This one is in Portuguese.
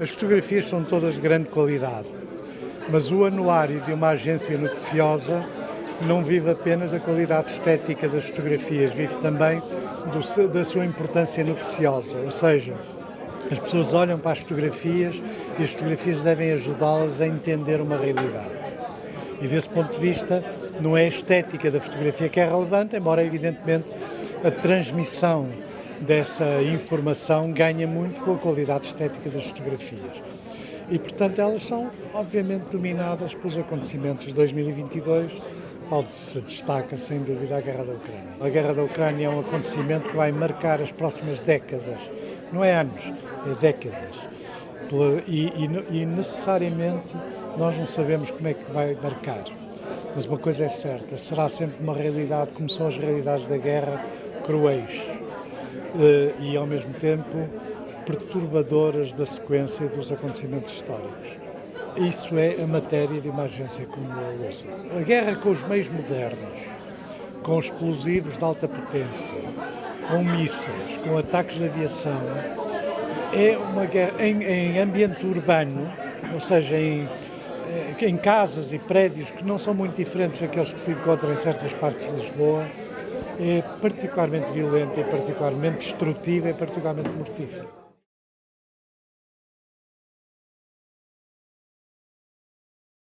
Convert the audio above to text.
As fotografias são todas de grande qualidade, mas o anuário de uma agência noticiosa não vive apenas da qualidade estética das fotografias, vive também do, da sua importância noticiosa, ou seja, as pessoas olham para as fotografias e as fotografias devem ajudá-las a entender uma realidade. E desse ponto de vista, não é a estética da fotografia que é relevante, embora evidentemente a transmissão dessa informação ganha muito com a qualidade estética das fotografias. E, portanto, elas são, obviamente, dominadas pelos acontecimentos de 2022, onde se destaca, sem dúvida, a Guerra da Ucrânia. A Guerra da Ucrânia é um acontecimento que vai marcar as próximas décadas, não é anos, é décadas. E, e, e necessariamente nós não sabemos como é que vai marcar. Mas uma coisa é certa, será sempre uma realidade, como são as realidades da guerra, cruéis e, ao mesmo tempo, perturbadoras da sequência dos acontecimentos históricos. Isso é a matéria de uma agência como a Lusa. A guerra com os meios modernos, com explosivos de alta potência, com mísseis, com ataques de aviação, é uma guerra em, em ambiente urbano, ou seja, em, eh, em casas e prédios que não são muito diferentes daqueles que se encontram em certas partes de Lisboa, é particularmente violenta, é particularmente destrutiva, é particularmente mortífera.